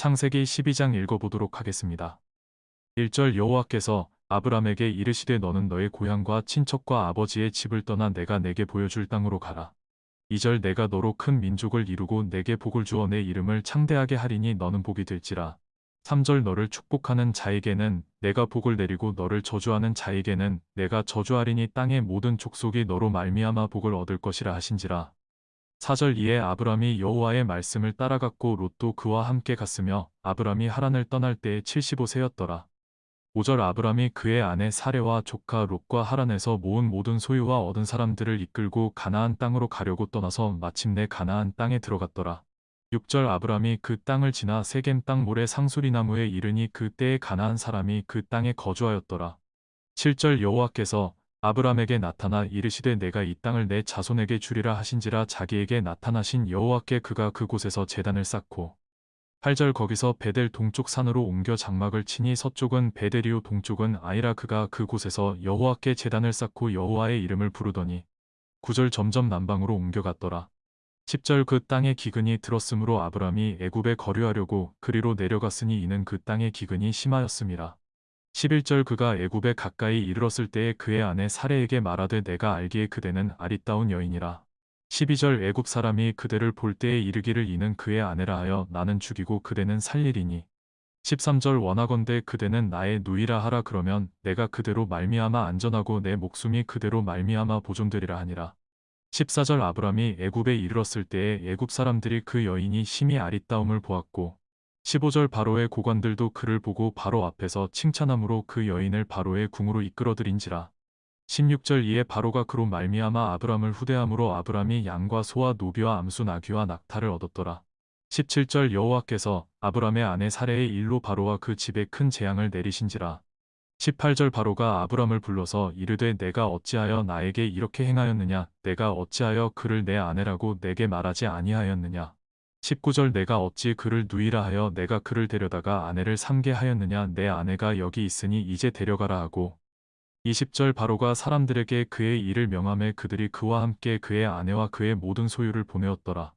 창세기 12장 읽어보도록 하겠습니다. 1절 여호와께서 아브람에게 이르시되 너는 너의 고향과 친척과 아버지의 집을 떠나 내가 내게 보여줄 땅으로 가라. 2절 내가 너로 큰 민족을 이루고 내게 복을 주어 내 이름을 창대하게 하리니 너는 복이 될지라. 3절 너를 축복하는 자에게는 내가 복을 내리고 너를 저주하는 자에게는 내가 저주하리니 땅의 모든 족속이 너로 말미암아 복을 얻을 것이라 하신지라. 4절 이에 아브람이 여호와의 말씀을 따라갔고 롯도 그와 함께 갔으며 아브람이 하란을 떠날 때에 75세였더라. 5절 아브람이 그의 아내 사레와 조카 롯과 하란에서 모은 모든 소유와 얻은 사람들을 이끌고 가나안 땅으로 가려고 떠나서 마침내 가나안 땅에 들어갔더라. 6절 아브람이 그 땅을 지나 세겜 땅 모래 상수리나무에 이르니 그 때에 가나안 사람이 그 땅에 거주하였더라. 7절 여호와께서 아브람에게 나타나 이르시되 내가 이 땅을 내 자손에게 주리라 하신지라 자기에게 나타나신 여호와께 그가 그곳에서 제단을 쌓고 8절 거기서 베델 동쪽 산으로 옮겨 장막을 치니 서쪽은 베델이요 동쪽은 아이라 그가 그곳에서 여호와께 제단을 쌓고 여호와의 이름을 부르더니 9절 점점 남방으로 옮겨갔더라. 10절 그 땅에 기근이 들었으므로 아브람이 애굽에 거류하려고 그리로 내려갔으니 이는 그 땅에 기근이 심하였음이라. 11절 그가 애굽에 가까이 이르렀을 때에 그의 아내 사레에게 말하되 내가 알기에 그대는 아리따운 여인이라. 12절 애굽 사람이 그대를 볼 때에 이르기를 이는 그의 아내라 하여 나는 죽이고 그대는 살리리니. 13절 원하건대 그대는 나의 누이라 하라 그러면 내가 그대로 말미암아 안전하고 내 목숨이 그대로 말미암아 보존되리라 하니라. 14절 아브람이 애굽에 이르렀을 때에 애굽 사람들이 그 여인이 심히 아리따움을 보았고 15절 바로의 고관들도 그를 보고 바로 앞에서 칭찬함으로 그 여인을 바로의 궁으로 이끌어들인지라. 16절 이에 바로가 그로 말미암아 아브람을 후대함으로 아브람이 양과 소와 노비와 암수 나귀와 낙타를 얻었더라. 17절 여호와께서 아브람의 아내 사레의 일로 바로와 그 집에 큰 재앙을 내리신지라. 18절 바로가 아브람을 불러서 이르되 내가 어찌하여 나에게 이렇게 행하였느냐 내가 어찌하여 그를 내 아내라고 내게 말하지 아니하였느냐 19절 내가 어찌 그를 누이라 하여 내가 그를 데려다가 아내를 삼게 하였느냐 내 아내가 여기 있으니 이제 데려가라 하고 20절 바로가 사람들에게 그의 일을 명함에 그들이 그와 함께 그의 아내와 그의 모든 소유를 보내었더라.